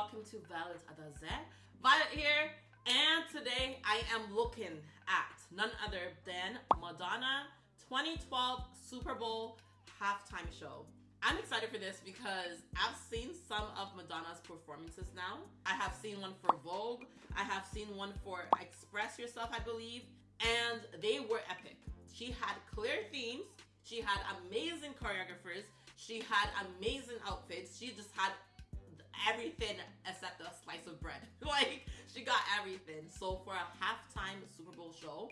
welcome to Violet Adaze. Violet here, and today I am looking at none other than Madonna 2012 Super Bowl halftime show. I'm excited for this because I've seen some of Madonna's performances now. I have seen one for Vogue, I have seen one for Express Yourself, I believe, and they were epic. She had clear themes, she had amazing choreographers, she had amazing outfits, she just had everything except a slice of bread. like, she got everything. So for a halftime Super Bowl show,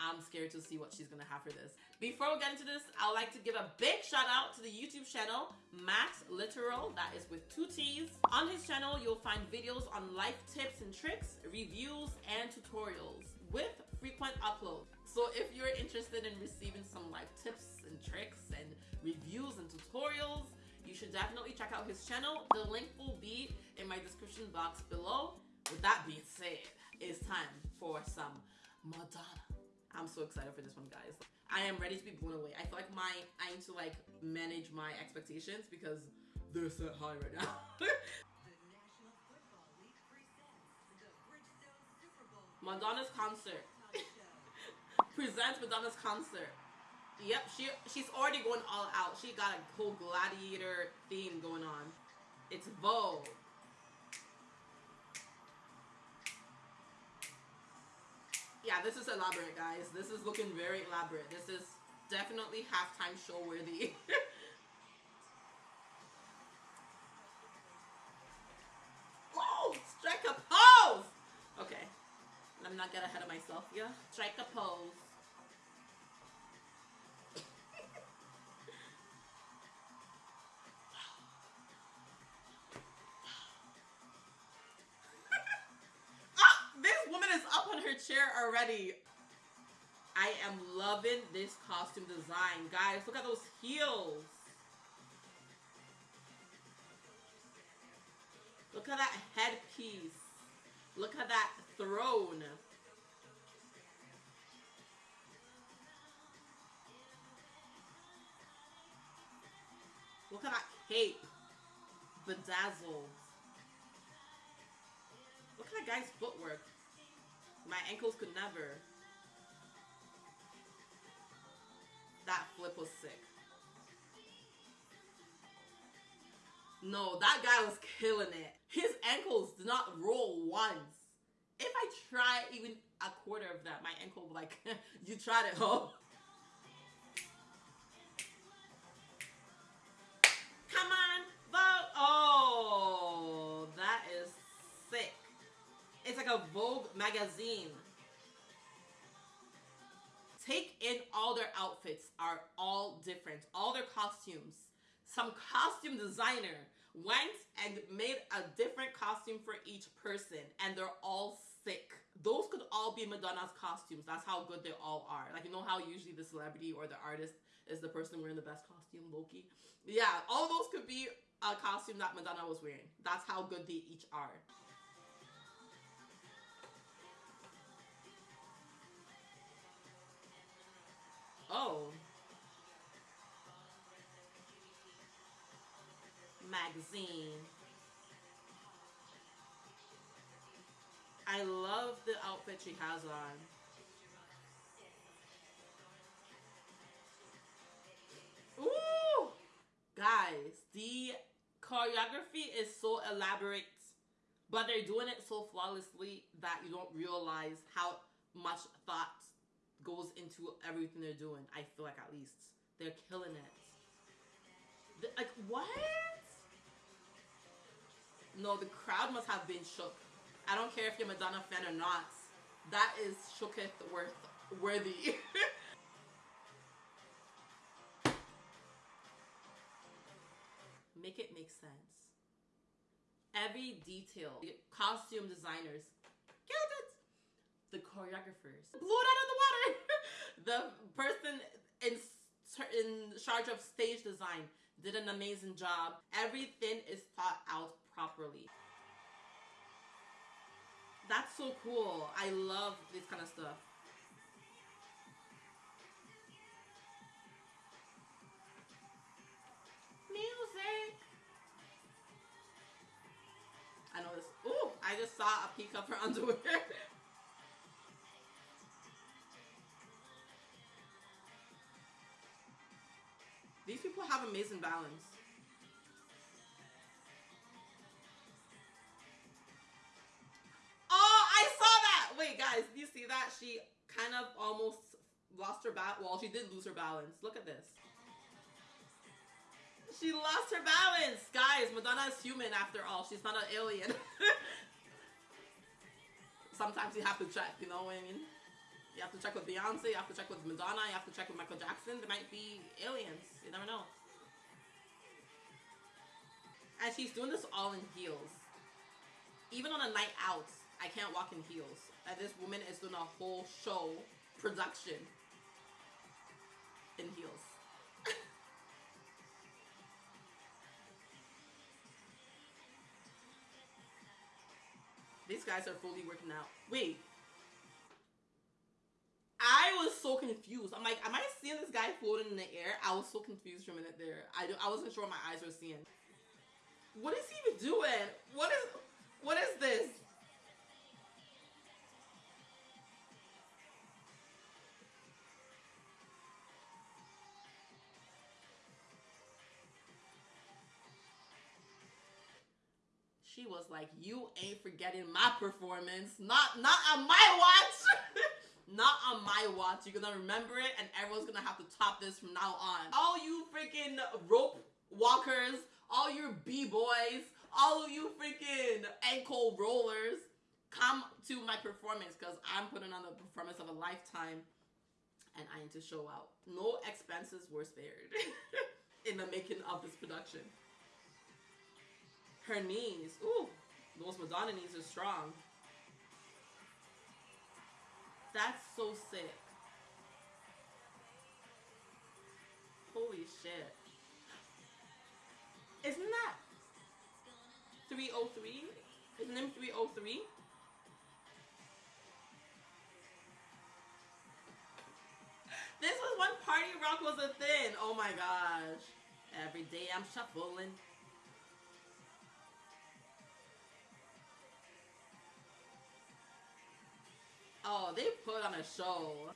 I'm scared to see what she's gonna have for this. Before we get into this, I would like to give a big shout out to the YouTube channel, Max Literal, that is with two T's. On his channel, you'll find videos on life tips and tricks, reviews, and tutorials with frequent uploads. So if you're interested in receiving some life tips and tricks and reviews and tutorials, you should definitely check out his channel. The link will be in my description box below. With that being said, it's time for some Madonna. I'm so excited for this one, guys. I am ready to be blown away. I feel like my I need to like manage my expectations because they're set high right now. Madonna's concert. Presents Madonna's concert. Yep, she she's already going all out. She got a whole gladiator theme going on. It's Vogue. Yeah, this is elaborate, guys. This is looking very elaborate. This is definitely halftime show worthy. oh, strike a pose! Okay, let me not get ahead of myself. Yeah, strike a pose. Already. I am loving this costume design. Guys, look at those heels. Look at that headpiece. Look at that throne. Look at that cape. Bedazzled. Look at that guy's footwork. My ankles could never. That flip was sick. No, that guy was killing it. His ankles did not roll once. If I try even a quarter of that, my ankle like, you tried it, huh? Come on, vote. Oh, that is. It's like a Vogue magazine. Take in all their outfits are all different. All their costumes. Some costume designer went and made a different costume for each person and they're all sick. Those could all be Madonna's costumes. That's how good they all are. Like you know how usually the celebrity or the artist is the person wearing the best costume, Loki? Yeah, all those could be a costume that Madonna was wearing. That's how good they each are. Oh. Magazine. I love the outfit she has on. Ooh! Guys, the choreography is so elaborate, but they're doing it so flawlessly that you don't realize how much thought goes into everything they're doing. I feel like at least they're killing it. Like what? No, the crowd must have been shook. I don't care if you're Madonna fan or not. That is shooketh worth worthy. make it make sense. Every detail, costume designers, killed it the choreographers blew it out of the water. the person in in charge of stage design did an amazing job. Everything is thought out properly. That's so cool. I love this kind of stuff. Music. I know this. Ooh, I just saw a peek of her underwear. Amazing balance. Oh, I saw that! Wait, guys, do you see that? She kind of almost lost her balance. Well, she did lose her balance. Look at this. She lost her balance! Guys, Madonna is human after all. She's not an alien. Sometimes you have to check, you know what I mean? You have to check with Beyonce, you have to check with Madonna, you have to check with Michael Jackson. There might be aliens. You never know. And she's doing this all in heels. Even on a night out, I can't walk in heels. And this woman is doing a whole show production in heels. These guys are fully working out. Wait, I was so confused. I'm like, am I seeing this guy floating in the air? I was so confused for a minute there. I, I wasn't sure what my eyes were seeing. What is he even doing? What is what is this? She was like, "You ain't forgetting my performance. Not not on my watch." Not on my watch. You're gonna remember it, and everyone's gonna have to top this from now on. All you freaking rope walkers, all your b-boys, all of you freaking ankle rollers, come to my performance because I'm putting on the performance of a lifetime, and I need to show out. No expenses were spared in the making of this production. Her knees, ooh, those Madonna knees are strong. That's so sick. Holy shit. Isn't that 3OH!3? Isn't him 3OH!3? This was when party rock was a thing. Oh my gosh. Every day I'm shuffling. Oh, they put on a show.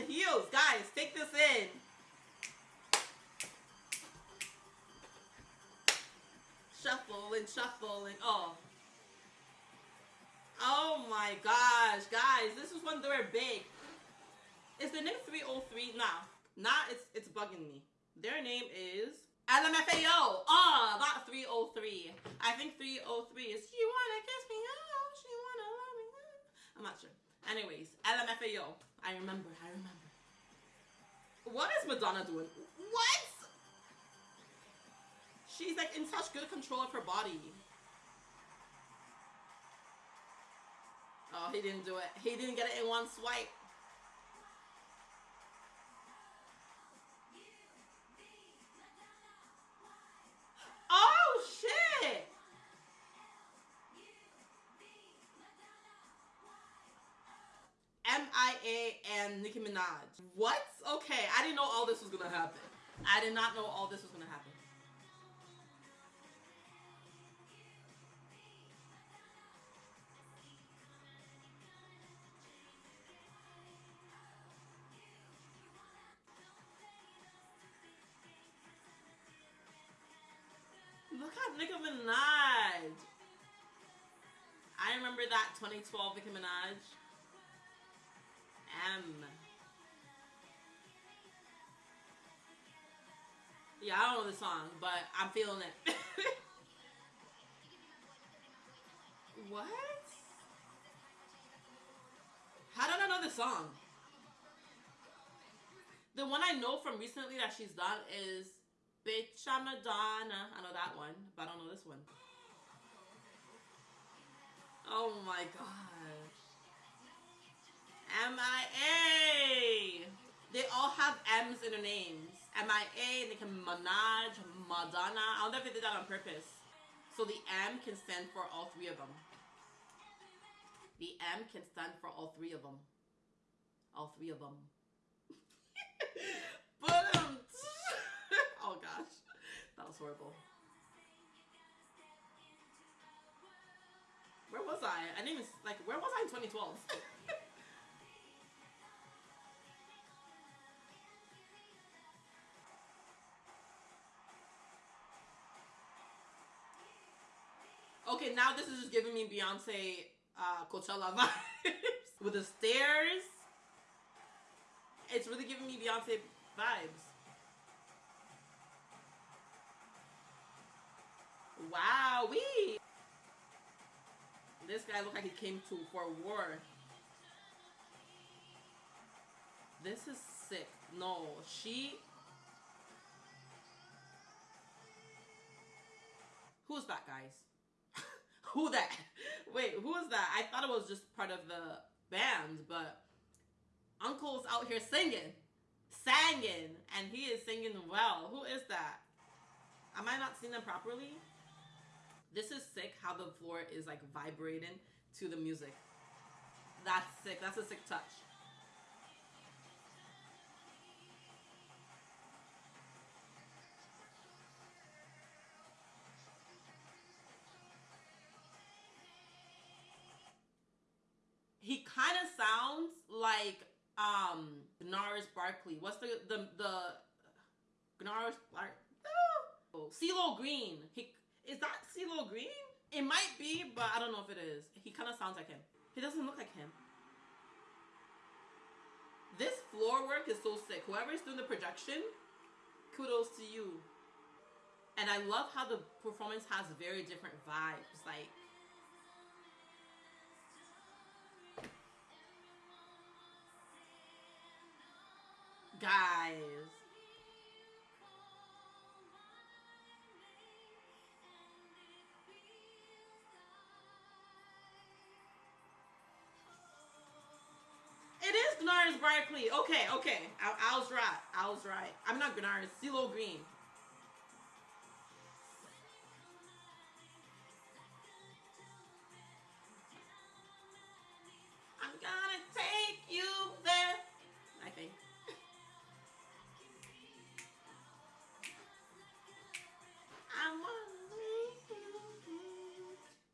In heels. Guys, take this in. Shuffle and shuffle and Oh. Oh my gosh, guys, this is when they were big. Is the name 3OH!3? Nah, nah, it's it's bugging me. Their name is LMFAO. Oh, not 3OH!3. I think 3OH!3 is you wanna kiss me oh, she wanna love me. I'm not sure. Anyways, LMFAO. I remember, I remember. What is Madonna doing? What? She's like in such good control of her body. Oh, he didn't do it. He didn't get it in one swipe. Nicki Minaj. What? Okay, I didn't know all this was gonna happen. I did not know all this was gonna happen. Look at Nicki Minaj. I remember that 2012 Nicki Minaj. M. Yeah, I don't know the song, but I'm feeling it. what? How did I know the song? The one I know from recently that she's done is Bitch I'm Madonna. I know that one, but I don't know this one. Oh my gosh. MIA. They all have M's in their names. M-I-A, Nicki Minaj, Madonna. I don't know if they did that on purpose. So the M can stand for all three of them. The M can stand for all three of them. All three of them. but um, oh gosh, that was horrible. Where was I? I didn't even, like, where was I in 2012? okay, now this is just giving me Beyonce uh, Coachella vibes with the stairs. It's really giving me Beyonce vibes. Wow, we. This guy looked like he came to for war. This is sick. No, she. Who's that, guys? Who that? Wait, who is that? I thought it was just part of the band, but Uncle's out here singing, singing, and he is singing well. Who is that? Am I not seeing them properly? This is sick how the floor is like vibrating to the music. That's sick. That's a sick touch. Like um Gnarls Barkley. What's the the the Gnarls Barkley? Oh, CeeLo Green. He is that CeeLo Green? It might be, but I don't know if it is. He kind of sounds like him. He doesn't look like him. This floor work is so sick. Whoever's doing the projection, kudos to you. And I love how the performance has very different vibes. Like, guys. It is Gnarls Barkley. Okay, okay. I, I, was right. I was right. I'm not Gnarls. CeeLo Green.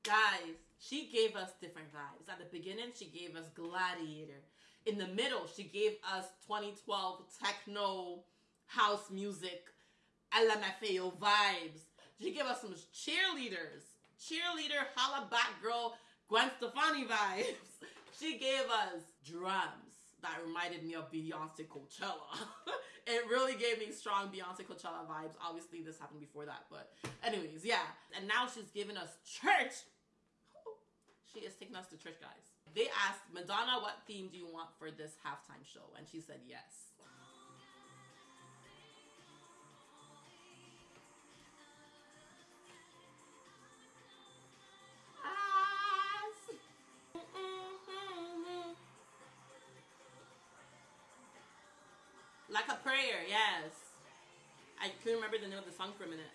Guys, she gave us different vibes. At the beginning, she gave us Gladiator. In the middle, she gave us 2012 techno house music, LMFAO vibes. She gave us some cheerleaders, cheerleader, holla back girl, Gwen Stefani vibes. She gave us drums that reminded me of Beyonce Coachella. it really gave me strong Beyonce Coachella vibes. Obviously, this happened before that, but anyways, yeah. And now she's giving us church. She is taking us to church, guys. They asked Madonna, what theme do you want for this halftime show? And she said yes. Like a prayer, yes. I couldn't remember the name of the song for a minute.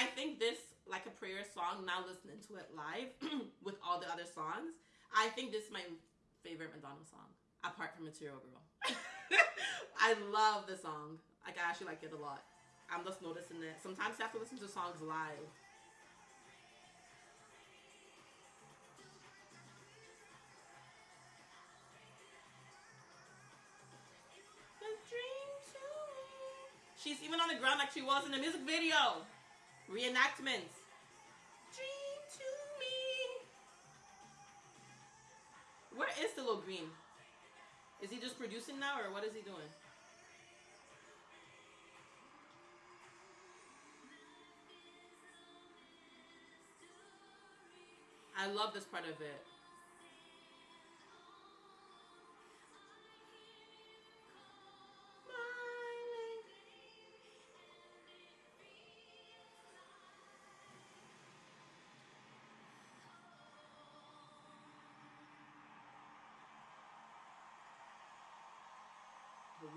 I think this like a prayer song. Now listening to it live with all the other songs, I think this is my favorite Madonna song apart from Material Girl. I love the song. Like I actually like it a lot. I'm just noticing it. Sometimes you have to listen to songs live. She's even on the ground like she was in the music video. Reenactments. Dream to me. Where is CeeLo Green? Is he just producing now or what is he doing? I love this part of it.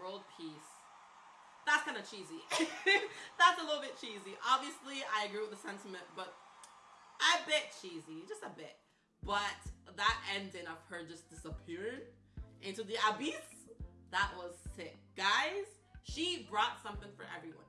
World peace. That's kind of cheesy. That's a little bit cheesy. Obviously, I agree with the sentiment, but a bit cheesy, just a bit. But that ending of her just disappearing into the abyss, That was sick. Guys, she brought something for everyone.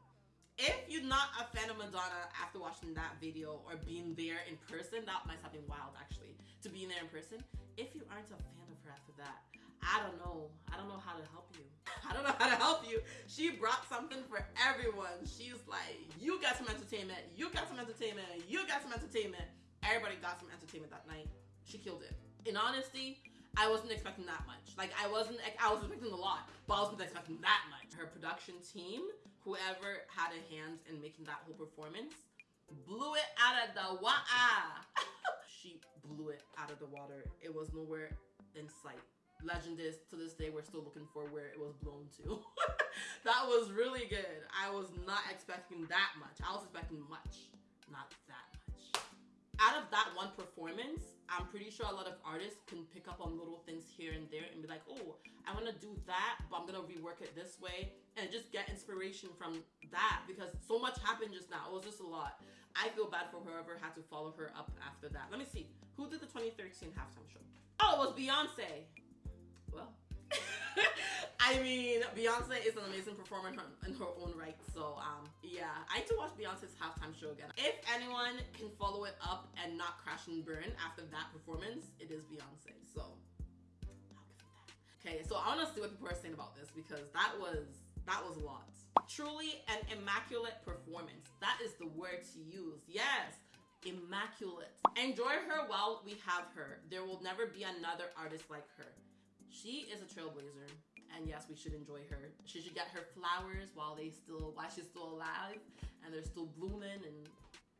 If you're not a fan of Madonna after watching that video or being there in person, that might something wild actually, to being there in person. If you aren't a fan of her after that, I don't know. I don't know how to help you. I don't know how to help you. She brought something for everyone. She's like, you got some entertainment, you got some entertainment, you got some entertainment. Everybody got some entertainment that night. She killed it. In honesty, I wasn't expecting that much. Like I wasn't, I was expecting a lot, but I wasn't expecting that much. Her production team whoever had a hand in making that whole performance blew it out of the water. she blew it out of the water. It was nowhere in sight. Legend is to this day we're still looking for where it was blown to. that was really good. I was not expecting that much. I was expecting much, not that much. Out of that one performance, I'm pretty sure a lot of artists can pick up on little things here and there and be like, oh, I want to do that, but I'm to rework it this way and just get inspiration from that because so much happened just now. It was just a lot. I feel bad for whoever had to follow her up after that. Let me see. Who did the 2013 halftime show? Oh, it was Beyonce. I mean, Beyonce is an amazing performer in her, in her own right. So, um, yeah, I need to watch Beyonce's halftime show again. If anyone can follow it up and not crash and burn after that performance, it is Beyonce. So, I'll give it that. Okay, so I want to see what people are saying about this because that was that was a lot. Truly an immaculate performance. That is the word to use. Yes, immaculate. Enjoy her while we have her. There will never be another artist like her. She is a trailblazer and yes, we should enjoy her. She should get her flowers while they still while she's still alive and they're still blooming and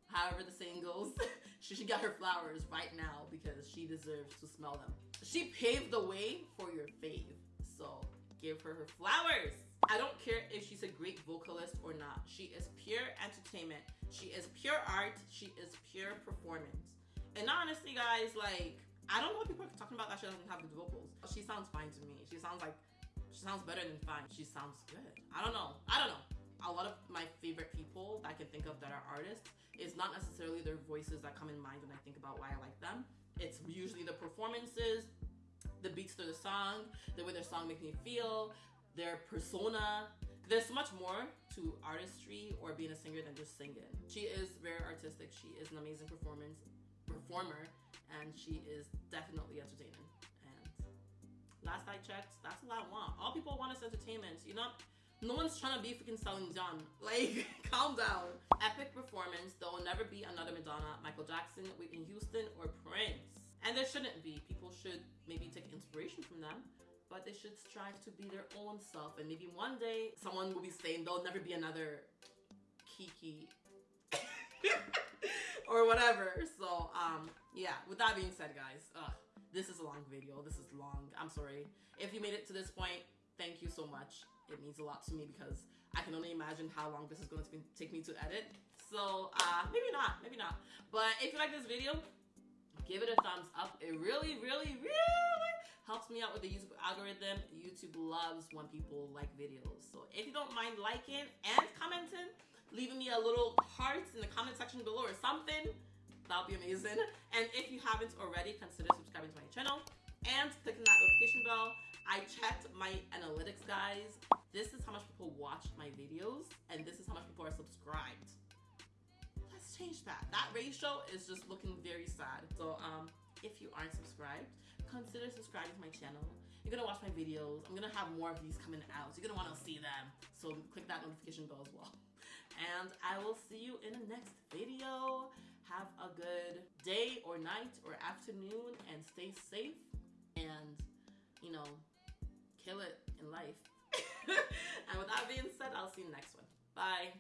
however the saying goes. she should get her flowers right now because she deserves to smell them. She paved the way for your fave. So give her her flowers. I don't care if she's a great vocalist or not. She is pure entertainment. She is pure art. She is pure performance. And honestly, guys, like, I don't know what people are talking about that she doesn't have good vocals. She sounds fine to me. She sounds like she sounds better than fine. She sounds good. I don't know. I don't know. A lot of my favorite people that I can think of that are artists is not necessarily their voices that come in mind when I think about why I like them. It's usually the performances, the beats to the song, the way their song makes me feel, their persona. There's much more to artistry or being a singer than just singing. She is very artistic. She is an amazing performance performer and she is definitely entertaining last I checked, that's all I want. All people want is entertainment. You know, no one's trying to be freaking Celine Dion. Like, calm down. Epic performance. There will never be another Madonna, Michael Jackson, Whitney Houston, or Prince. And there shouldn't be. People should maybe take inspiration from them, but they should strive to be their own self. And maybe one day someone will be saying there'll never be another Kiki or whatever. So, um, yeah. With that being said, guys, ugh, this is a long video. This is long. I'm sorry. If you made it to this point, thank you so much. It means a lot to me because I can only imagine how long this is going to take me to edit. So uh, maybe not, maybe not. But if you like this video, give it a thumbs up. It really, really, really helps me out with the YouTube algorithm. YouTube loves when people like videos. So if you don't mind liking and commenting, leaving me a little heart in the comment section below or something, that would be amazing. And if you haven't already, consider subscribing to my channel and clicking that notification bell. I checked my analytics, guys. This is how much people watch my videos, and this is how much people are subscribed. Let's change that. That ratio is just looking very sad. So, um, if you aren't subscribed, consider subscribing to my channel. You're gonna watch my videos. I'm gonna have more of these coming out. So you're gonna wanna see them. So click that notification bell as well. And I will see you in the next video. Have a good day or night or afternoon and stay safe and, you know, kill it in life. and with that being said, I'll see you next one. Bye.